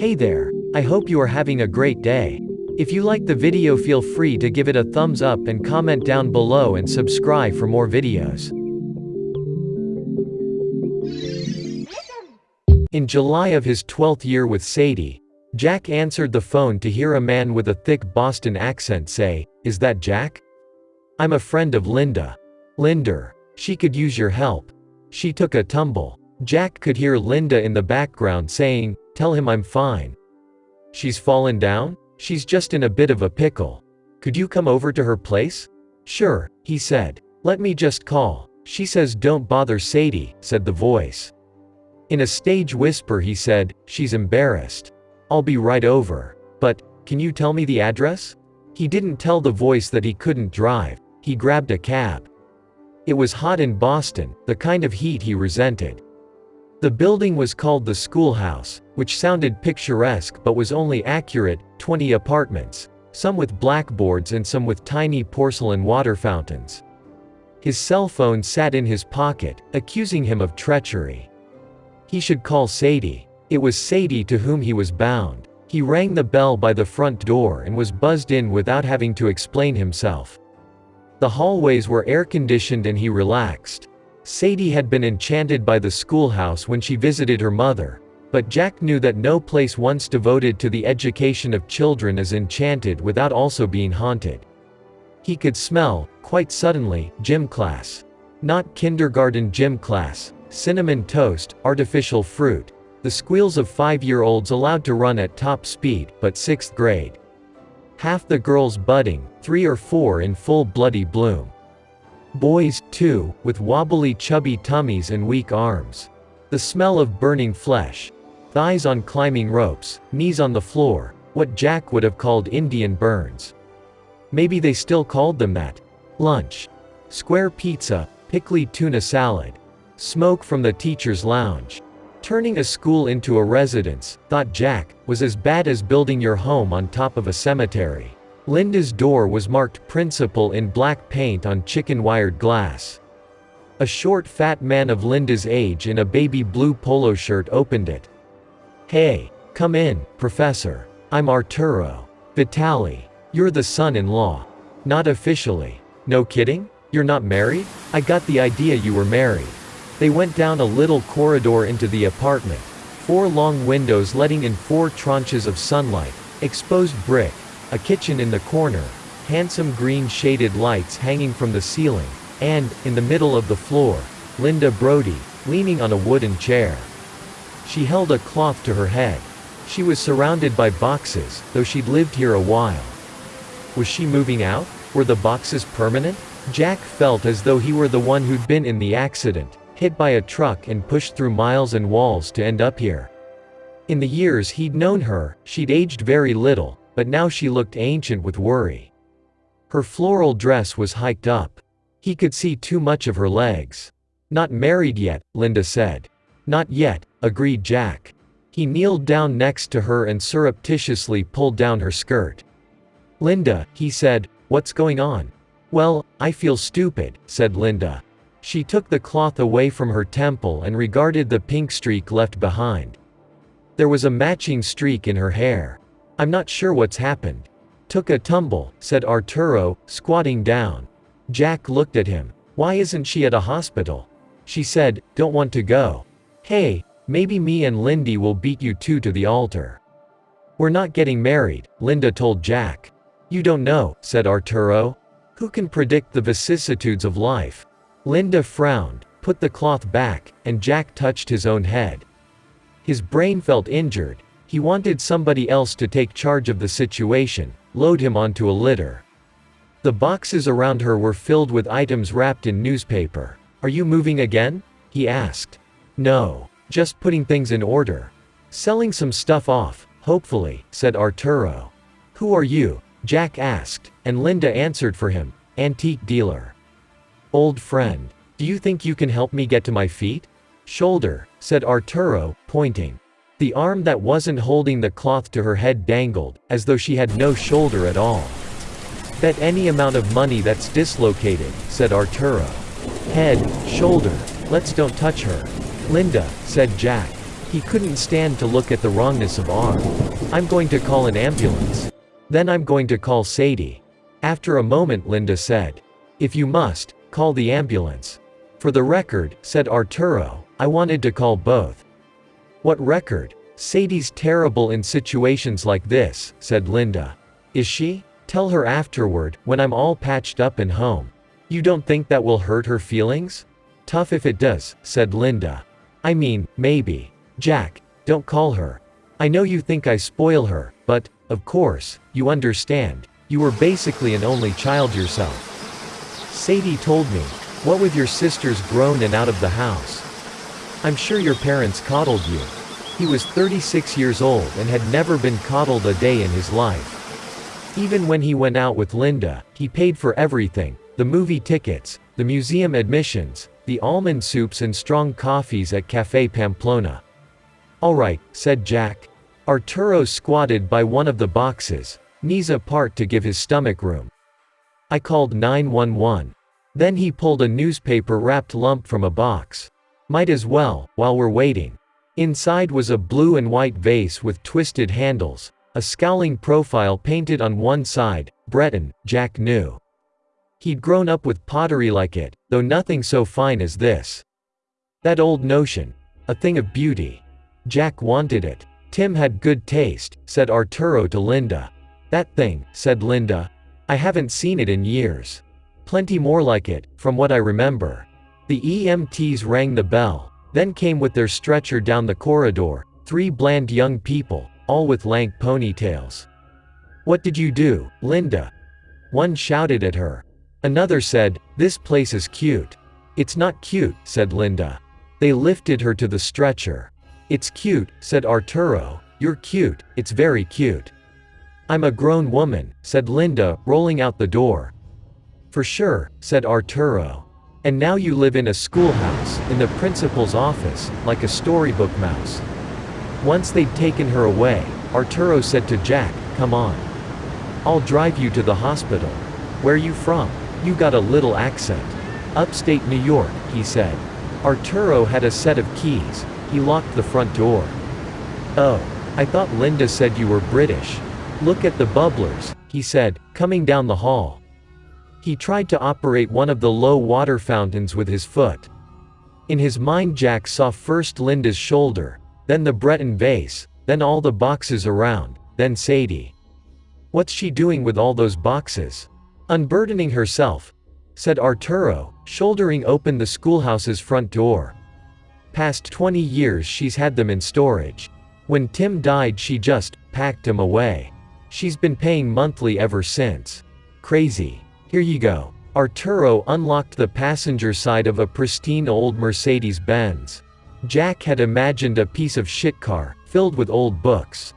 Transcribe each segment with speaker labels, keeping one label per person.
Speaker 1: Hey there. I hope you are having a great day. If you like the video feel free to give it a thumbs up and comment down below and subscribe for more videos. In July of his 12th year with Sadie, Jack answered the phone to hear a man with a thick Boston accent say, Is that Jack? I'm a friend of Linda. Linder. She could use your help. She took a tumble. Jack could hear Linda in the background saying, Tell him I'm fine. She's fallen down? She's just in a bit of a pickle. Could you come over to her place? Sure, he said. Let me just call. She says don't bother Sadie, said the voice. In a stage whisper he said, she's embarrassed. I'll be right over. But, can you tell me the address? He didn't tell the voice that he couldn't drive. He grabbed a cab. It was hot in Boston, the kind of heat he resented. The building was called the schoolhouse, which sounded picturesque but was only accurate, 20 apartments, some with blackboards and some with tiny porcelain water fountains. His cell phone sat in his pocket, accusing him of treachery. He should call Sadie. It was Sadie to whom he was bound. He rang the bell by the front door and was buzzed in without having to explain himself. The hallways were air-conditioned and he relaxed. Sadie had been enchanted by the schoolhouse when she visited her mother, but Jack knew that no place once devoted to the education of children is enchanted without also being haunted. He could smell, quite suddenly, gym class. Not kindergarten gym class, cinnamon toast, artificial fruit, the squeals of five-year-olds allowed to run at top speed, but sixth grade. Half the girls budding, three or four in full bloody bloom. Boys, too, with wobbly chubby tummies and weak arms. The smell of burning flesh. Thighs on climbing ropes, knees on the floor, what Jack would have called Indian burns. Maybe they still called them that. Lunch. Square pizza, pickly tuna salad. Smoke from the teacher's lounge. Turning a school into a residence, thought Jack, was as bad as building your home on top of a cemetery. Linda's door was marked principal in black paint on chicken-wired glass. A short fat man of Linda's age in a baby blue polo shirt opened it. Hey, come in, professor. I'm Arturo. Vitali. You're the son-in-law. Not officially. No kidding? You're not married? I got the idea you were married. They went down a little corridor into the apartment. Four long windows letting in four tranches of sunlight, exposed brick, a kitchen in the corner, handsome green shaded lights hanging from the ceiling, and, in the middle of the floor, Linda Brody, leaning on a wooden chair. She held a cloth to her head. She was surrounded by boxes, though she'd lived here a while. Was she moving out? Were the boxes permanent? Jack felt as though he were the one who'd been in the accident, hit by a truck and pushed through miles and walls to end up here. In the years he'd known her, she'd aged very little, but now she looked ancient with worry. Her floral dress was hiked up. He could see too much of her legs. Not married yet, Linda said. Not yet, agreed Jack. He kneeled down next to her and surreptitiously pulled down her skirt. Linda, he said, what's going on? Well, I feel stupid, said Linda. She took the cloth away from her temple and regarded the pink streak left behind. There was a matching streak in her hair. I'm not sure what's happened. Took a tumble, said Arturo, squatting down. Jack looked at him. Why isn't she at a hospital? She said, don't want to go. Hey, maybe me and Lindy will beat you two to the altar. We're not getting married, Linda told Jack. You don't know, said Arturo. Who can predict the vicissitudes of life? Linda frowned, put the cloth back, and Jack touched his own head. His brain felt injured, he wanted somebody else to take charge of the situation, load him onto a litter. The boxes around her were filled with items wrapped in newspaper. Are you moving again? He asked. No. Just putting things in order. Selling some stuff off, hopefully, said Arturo. Who are you? Jack asked, and Linda answered for him, antique dealer. Old friend. Do you think you can help me get to my feet? Shoulder, said Arturo, pointing. The arm that wasn't holding the cloth to her head dangled, as though she had no shoulder at all. Bet any amount of money that's dislocated, said Arturo. Head, shoulder, let's don't touch her. Linda, said Jack. He couldn't stand to look at the wrongness of R. I'm going to call an ambulance. Then I'm going to call Sadie. After a moment Linda said. If you must, call the ambulance. For the record, said Arturo, I wanted to call both. What record? Sadie's terrible in situations like this, said Linda. Is she? Tell her afterward, when I'm all patched up and home. You don't think that will hurt her feelings? Tough if it does, said Linda. I mean, maybe. Jack, don't call her. I know you think I spoil her, but, of course, you understand. You were basically an only child yourself. Sadie told me. What with your sisters grown and out of the house? I'm sure your parents coddled you. He was 36 years old and had never been coddled a day in his life. Even when he went out with Linda, he paid for everything, the movie tickets, the museum admissions, the almond soups and strong coffees at Café Pamplona. Alright, said Jack. Arturo squatted by one of the boxes, knees apart to give his stomach room. I called 911. Then he pulled a newspaper-wrapped lump from a box. Might as well, while we're waiting. Inside was a blue and white vase with twisted handles, a scowling profile painted on one side, Breton, Jack knew. He'd grown up with pottery like it, though nothing so fine as this. That old notion. A thing of beauty. Jack wanted it. Tim had good taste, said Arturo to Linda. That thing, said Linda. I haven't seen it in years. Plenty more like it, from what I remember. The EMTs rang the bell, then came with their stretcher down the corridor, three bland young people, all with lank ponytails. What did you do, Linda? One shouted at her. Another said, This place is cute. It's not cute, said Linda. They lifted her to the stretcher. It's cute, said Arturo. You're cute, it's very cute. I'm a grown woman, said Linda, rolling out the door. For sure, said Arturo. And now you live in a schoolhouse, in the principal's office, like a storybook mouse. Once they'd taken her away, Arturo said to Jack, come on. I'll drive you to the hospital. Where you from? You got a little accent. Upstate New York, he said. Arturo had a set of keys. He locked the front door. Oh. I thought Linda said you were British. Look at the bubblers, he said, coming down the hall. He tried to operate one of the low water fountains with his foot. In his mind Jack saw first Linda's shoulder, then the Breton vase, then all the boxes around, then Sadie. What's she doing with all those boxes? Unburdening herself, said Arturo, shouldering open the schoolhouse's front door. Past 20 years she's had them in storage. When Tim died she just packed them away. She's been paying monthly ever since. Crazy. Here you go. Arturo unlocked the passenger side of a pristine old Mercedes-Benz. Jack had imagined a piece of shit car, filled with old books.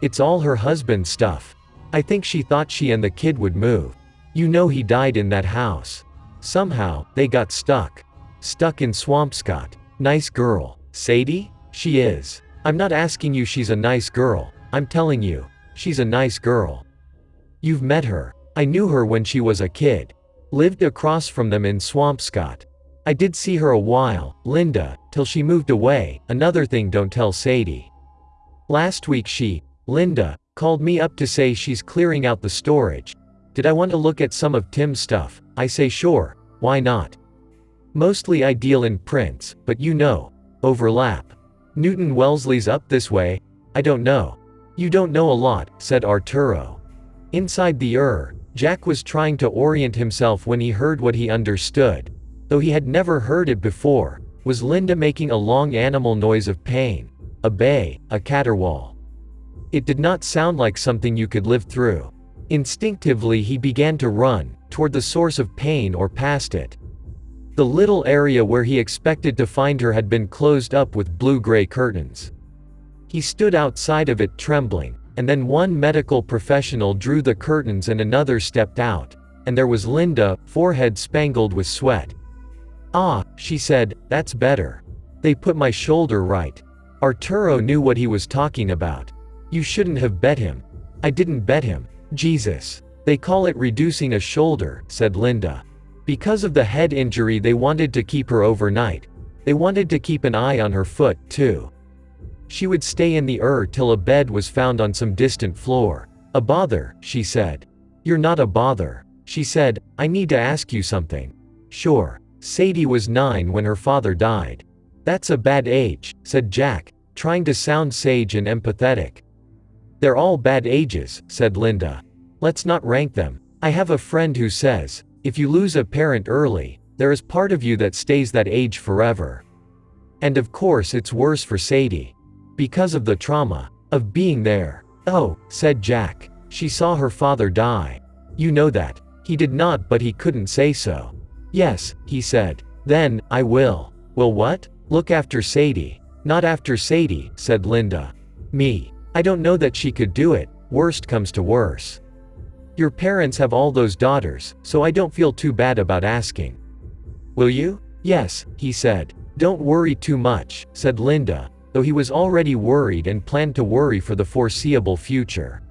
Speaker 1: It's all her husband's stuff. I think she thought she and the kid would move. You know he died in that house. Somehow, they got stuck. Stuck in Swampscott. Nice girl. Sadie? She is. I'm not asking you she's a nice girl. I'm telling you. She's a nice girl. You've met her. I knew her when she was a kid. Lived across from them in Swampscott. I did see her a while, Linda, till she moved away, another thing don't tell Sadie. Last week she, Linda, called me up to say she's clearing out the storage. Did I want to look at some of Tim's stuff? I say sure, why not? Mostly I deal in prints, but you know, overlap. Newton Wellesley's up this way, I don't know. You don't know a lot, said Arturo. Inside the Ur, Jack was trying to orient himself when he heard what he understood. Though he had never heard it before, was Linda making a long animal noise of pain. A bay, a caterwaul. It did not sound like something you could live through. Instinctively he began to run, toward the source of pain or past it. The little area where he expected to find her had been closed up with blue-gray curtains. He stood outside of it trembling, and then one medical professional drew the curtains and another stepped out, and there was Linda, forehead spangled with sweat. Ah, she said, that's better. They put my shoulder right. Arturo knew what he was talking about. You shouldn't have bet him. I didn't bet him. Jesus. They call it reducing a shoulder, said Linda. Because of the head injury they wanted to keep her overnight. They wanted to keep an eye on her foot, too. She would stay in the Ur till a bed was found on some distant floor. A bother, she said. You're not a bother. She said, I need to ask you something. Sure. Sadie was nine when her father died. That's a bad age, said Jack, trying to sound sage and empathetic. They're all bad ages, said Linda. Let's not rank them. I have a friend who says, if you lose a parent early, there is part of you that stays that age forever. And of course it's worse for Sadie. Because of the trauma of being there. Oh, said Jack. She saw her father die. You know that. He did not but he couldn't say so. Yes, he said. Then, I will. Will what? Look after Sadie. Not after Sadie, said Linda. Me. I don't know that she could do it, worst comes to worse. Your parents have all those daughters, so I don't feel too bad about asking. Will you? Yes, he said. Don't worry too much, said Linda, though he was already worried and planned to worry for the foreseeable future.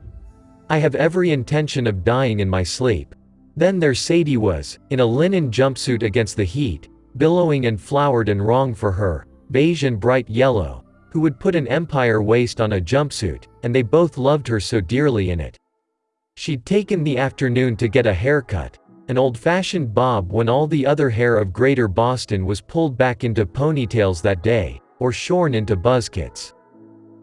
Speaker 1: I have every intention of dying in my sleep. Then there Sadie was, in a linen jumpsuit against the heat, billowing and flowered and wrong for her, beige and bright yellow, who would put an empire waist on a jumpsuit, and they both loved her so dearly in it. She'd taken the afternoon to get a haircut, an old-fashioned bob when all the other hair of Greater Boston was pulled back into ponytails that day, or shorn into buzzkits.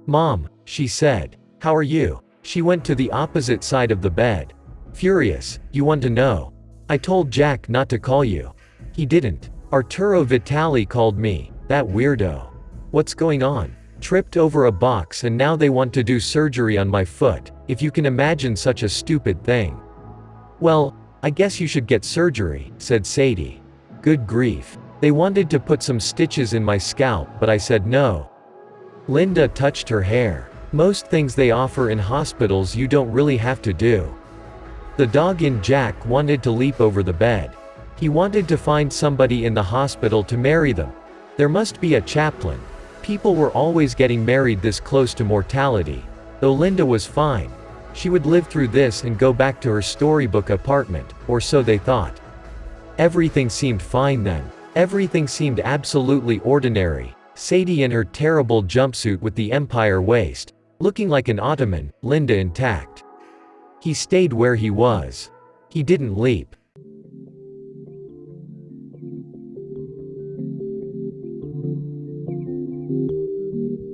Speaker 1: Mom, she said, how are you? She went to the opposite side of the bed. Furious, you want to know. I told Jack not to call you. He didn't. Arturo Vitali called me, that weirdo. What's going on? Tripped over a box and now they want to do surgery on my foot, if you can imagine such a stupid thing. Well, I guess you should get surgery, said Sadie. Good grief. They wanted to put some stitches in my scalp but I said no. Linda touched her hair. Most things they offer in hospitals you don't really have to do. The dog in Jack wanted to leap over the bed. He wanted to find somebody in the hospital to marry them. There must be a chaplain. People were always getting married this close to mortality. Though Linda was fine. She would live through this and go back to her storybook apartment, or so they thought. Everything seemed fine then. Everything seemed absolutely ordinary. Sadie in her terrible jumpsuit with the empire waist. Looking like an ottoman, Linda intact. He stayed where he was. He didn't leap.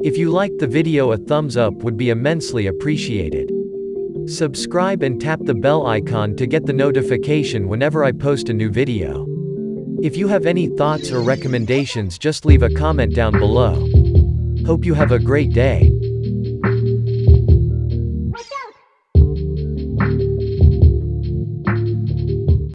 Speaker 1: If you liked the video a thumbs up would be immensely appreciated. Subscribe and tap the bell icon to get the notification whenever I post a new video. If you have any thoughts or recommendations just leave a comment down below. Hope you have a great day.